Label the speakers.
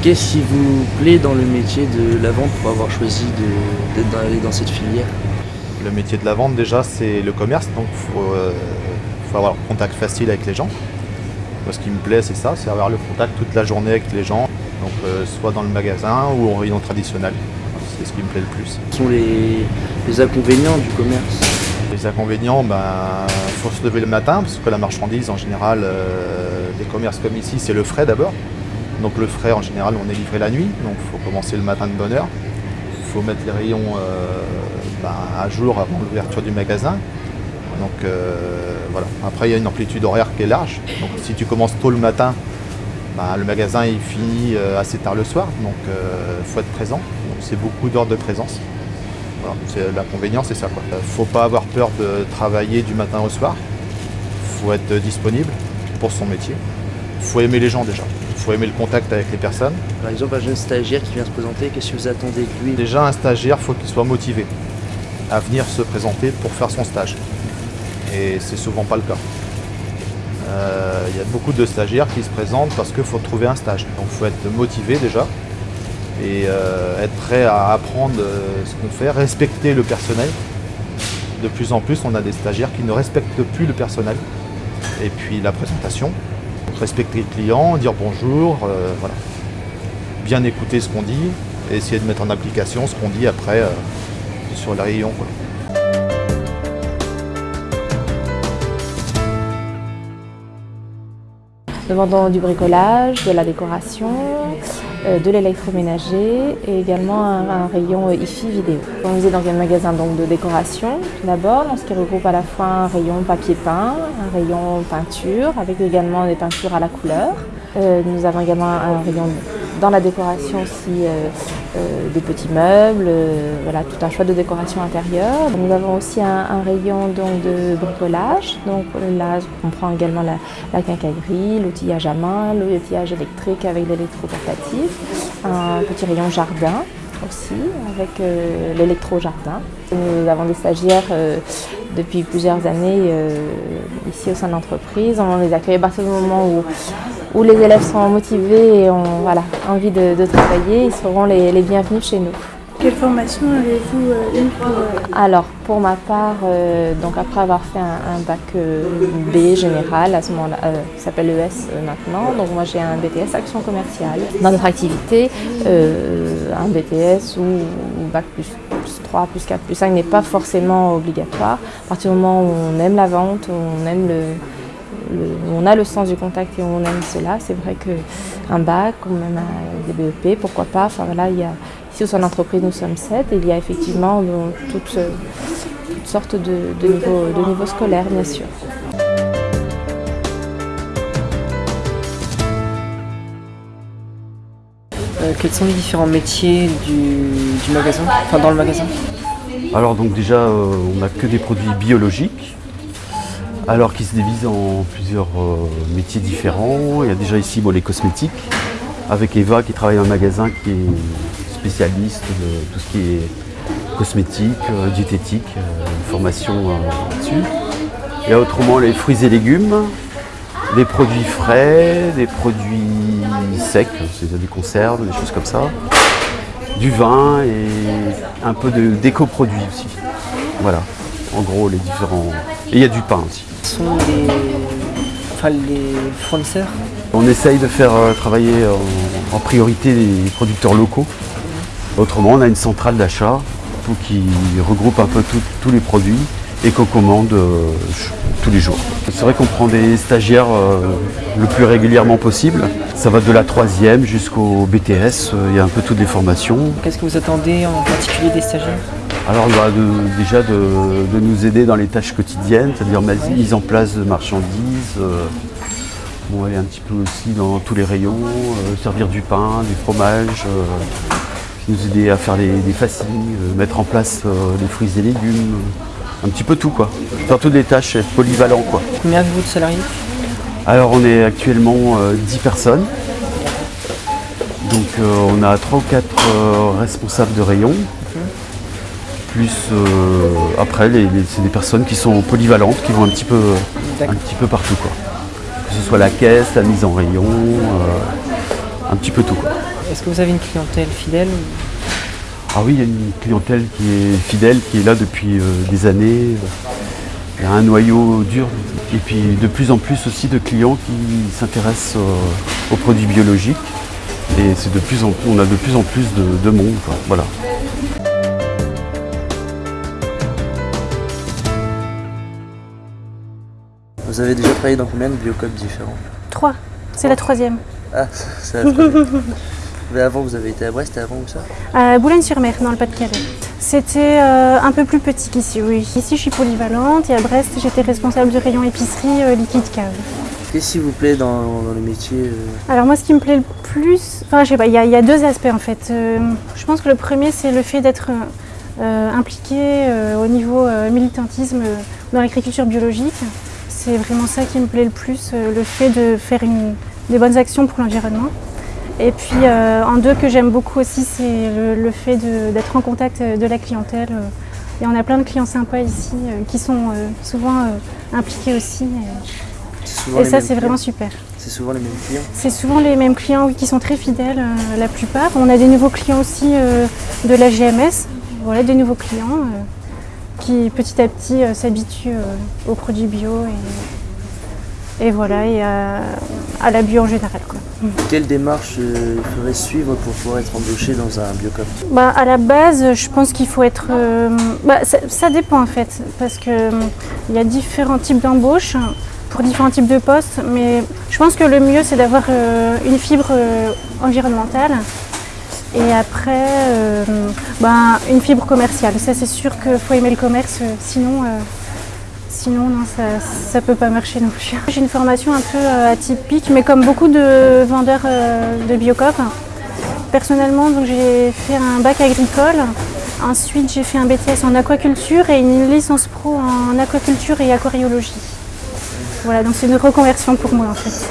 Speaker 1: Qu'est-ce qui vous plaît dans le métier de la vente pour avoir choisi d'aller dans cette filière?
Speaker 2: Le métier de la vente déjà c'est le commerce, donc il faut, euh, faut, avoir un contact facile avec les gens. Moi, ce qui me plaît c'est ça, c'est avoir le contact toute la journée avec les gens, donc euh, soit dans le magasin ou en rayon traditionnel. C'est ce qui me plaît le plus.
Speaker 1: Quels sont les, les inconvénients du commerce?
Speaker 2: Les inconvénients, il ben, faut se lever le matin parce que la marchandise en général, euh, des commerces comme ici, c'est le frais d'abord. Donc le frais en général on est livré la nuit, donc il faut commencer le matin de bonne heure. Il faut mettre les rayons euh, ben, à jour avant l'ouverture du magasin. Donc euh, voilà. Après il y a une amplitude horaire qui est large. Donc si tu commences tôt le matin, ben, le magasin finit euh, assez tard le soir, donc il faut être présent. C'est beaucoup d'heures de présence. L'inconvénient c'est ça. Il ne faut pas avoir peur de travailler du matin au soir. Il faut être disponible pour son métier. Il faut aimer les gens déjà faut aimer le contact avec les personnes.
Speaker 1: Par exemple, un jeune stagiaire qui vient se présenter, qu'est-ce que vous attendez de lui
Speaker 2: Déjà, un stagiaire, il faut qu'il soit motivé à venir se présenter pour faire son stage. Et c'est souvent pas le cas. Euh, il y a beaucoup de stagiaires qui se présentent parce qu'il faut trouver un stage. Donc il faut être motivé déjà et euh, être prêt à apprendre euh, ce qu'on fait, respecter le personnel. De plus en plus, on a des stagiaires qui ne respectent plus le personnel. Et puis la présentation, respecter le client, dire bonjour, euh, voilà. Bien écouter ce qu'on dit et essayer de mettre en application ce qu'on dit après euh, sur les rayons.
Speaker 3: Nous vendons du bricolage, de la décoration, euh, de l'électroménager et également un, rayon IFI vidéo. On est dans un magasin donc, de décoration tout d'abord, ce qui regroupe à la fois un rayon papier peint, un rayon peinture avec également des peintures à la couleur. Euh, nous avons également un rayon dans la décoration aussi euh, euh, des petits meubles, euh, voilà, tout un choix de décoration intérieure. Nous avons aussi un, rayon donc, de bricolage. Donc là, on prend également la, la quincaillerie, l'outillage à main, l'outillage électrique avec l'électroportatif, un petit rayon jardin aussi avec l'électro-jardin. Nous avons des stagiaires depuis plusieurs années ici au sein de l'entreprise. On les accueille à partir du moment où où les élèves sont motivés et ont voilà, envie de, travailler, ils seront les, bienvenus chez nous.
Speaker 4: Quelle formation avez-vous euh, eu pour... Euh,
Speaker 3: Alors, pour ma part, euh, donc après avoir fait un, bac B général, à ce moment-là, qui s'appelle ES maintenant, donc moi j'ai un BTS Action Commerciale. Dans notre activité, un BTS ou, bac plus, 3, plus 4, plus 5 n'est pas forcément obligatoire. À partir du moment où on aime la vente, on aime le, on a le sens du contact et on aime cela. C'est vrai qu'un bac ou même des BEP, pourquoi pas. Enfin, voilà, il y a, ici au sein de l'entreprise, nous sommes sept et il y a effectivement toutes, sortes de, niveaux, scolaires, bien sûr.
Speaker 1: Euh, quels sont les différents métiers du, magasin, enfin dans le magasin?
Speaker 5: Alors donc déjà, euh, on n'a que des produits biologiques, alors qui se divise en plusieurs euh, métiers différents. Il y a déjà ici les cosmétiques, avec Eva qui travaille dans un magasin qui est spécialiste de tout ce qui est cosmétique, euh, diététique, euh, formation là-dessus. Il y a autrement les fruits et légumes, des produits frais, des produits secs, c'est-à-dire des conserves, des choses comme ça, du vin et un peu d'éco-produits aussi. Voilà, en gros les différents... Et il y a du pain aussi
Speaker 1: sont les, fournisseurs
Speaker 5: On essaye de faire euh, travailler en, priorité les producteurs locaux. Autrement, on a une centrale d'achat qui regroupe un peu tous les produits et qu'on commande euh, tous les jours. C'est vrai qu'on prend des stagiaires euh, le plus régulièrement possible. Ça va de la troisième jusqu'au BTS, il y a un peu toutes les formations.
Speaker 1: Qu'est-ce que vous attendez en particulier des stagiaires?
Speaker 5: Alors bah, déjà de, nous aider dans les tâches quotidiennes, c'est-à-dire mise en place de marchandises, euh, aller un petit peu aussi dans tous les rayons, euh, servir du pain, du fromage, euh, nous aider à faire des, des fascines, mettre en place les fruits et légumes, un petit peu tout quoi. Faire toutes les tâches, être polyvalent quoi.
Speaker 1: Combien avez-vous de salariés?
Speaker 5: Alors on est actuellement 10 personnes. Donc on a 3 ou 4 responsables de rayon, plus euh, après, c'est des personnes qui sont polyvalentes, qui vont un petit peu, un petit peu partout. Quoi. Que ce soit la caisse, la mise en rayon, euh, un petit peu tout.
Speaker 6: Est-ce que vous avez une clientèle fidèle
Speaker 5: Ah oui, il y a une clientèle qui est fidèle, qui est là depuis euh, des années. Il y a un noyau dur et puis de plus en plus aussi de clients qui s'intéressent euh, aux produits biologiques. Et c'est de plus en plus, on a de plus en plus de, de monde. quoi. Voilà.
Speaker 1: Vous avez déjà travaillé dans combien de biocopes différents
Speaker 4: Trois. C'est la troisième.
Speaker 1: Ah, ça la troisième. Mais avant, vous avez été à Brest et avant où ça
Speaker 4: À Boulogne-sur-Mer, dans le Pas-de-Calais. C'était euh, un peu plus petit qu'ici, oui. Ici, je suis polyvalente et à Brest, j'étais responsable du rayon épicerie euh, liquide cave.
Speaker 1: Qu'est-ce qui vous plaît dans, dans le métier euh,
Speaker 4: Alors moi, ce qui me plaît le plus, enfin, je sais pas, il y, a- il y a deux aspects en fait. Je pense que le premier, c'est le fait d'être impliqué au niveau militantisme dans l'agriculture biologique. C'est vraiment ça qui me plaît le plus, euh, le fait de faire une- des bonnes actions pour l'environnement. Et puis euh, en deux que j'aime beaucoup aussi, c'est le, le fait d'être en contact euh, de la clientèle. euh, Et on a plein de clients sympas ici euh, qui sont euh, souvent impliqués aussi. Et, et ça, c'est vraiment super.
Speaker 1: C'est souvent les mêmes clients
Speaker 4: C'est souvent les mêmes clients oui, qui sont très fidèles, la plupart. On a des nouveaux clients aussi de la GMS, voilà, des nouveaux clients qui petit à petit euh, s'habituent euh, aux produits bio et, et voilà, et à, à la bio en général. Quoi.
Speaker 1: Quelle démarche euh, il faudrait suivre pour pouvoir être embauché dans un biocop
Speaker 4: Bah, à la base, je pense qu'il faut être. euh, bah, ça, ça dépend en fait, parce que euh, il y a différents types d'embauches pour différents types de postes, mais je pense que le mieux c'est d'avoir euh, une fibre euh, environnementale et après euh, bah, une fibre commerciale. Ça c'est sûr qu'il faut aimer le commerce, euh, sinon. euh, Sinon, non, ça ne peut pas marcher non plus. J'ai une formation un peu atypique, mais comme beaucoup de vendeurs de Biocop, Personnellement, j'ai fait un bac agricole. Ensuite, j'ai fait un BTS en aquaculture et une licence pro en aquaculture et aquariologie. Voilà, donc c'est une reconversion pour moi en fait.